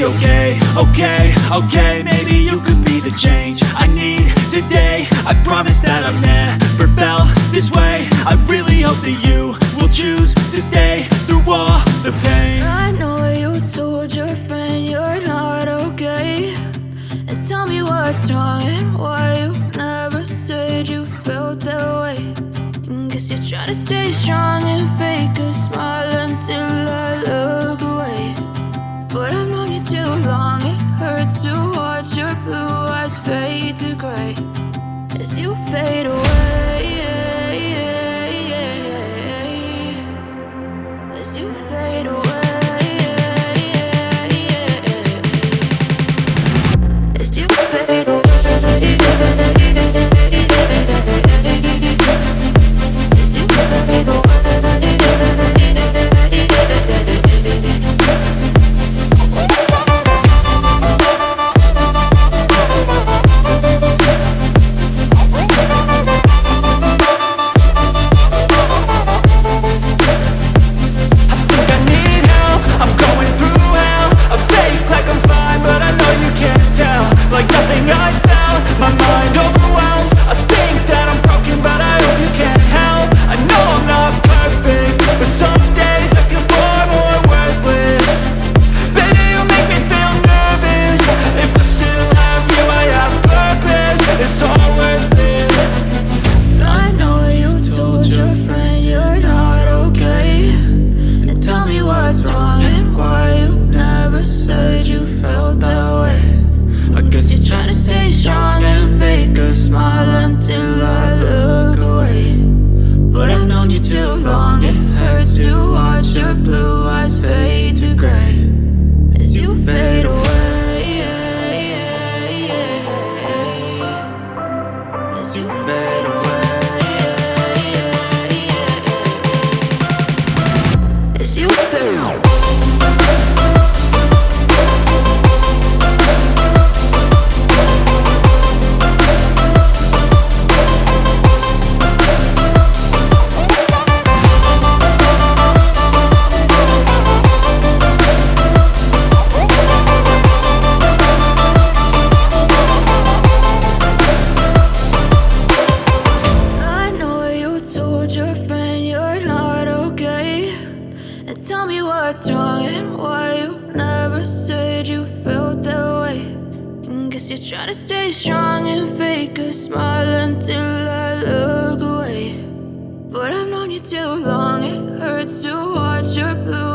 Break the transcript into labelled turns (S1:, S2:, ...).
S1: Okay, okay, okay, maybe you could be the change I need today. I promise that I've never felt this way. I really hope that you will choose to stay through all the pain.
S2: I know you told your friend you're not okay. And tell me what's wrong and why you never said you felt that way. Guess you're trying to stay strong and fake a smile hurts to watch your blue eyes fade to gray. As you fade away
S1: perfect But you.
S2: fade tell me what's wrong and why you never said you felt that way. And Guess you're trying to stay strong and fake a smile until I look away. But I've known you too long, it hurts to watch your blue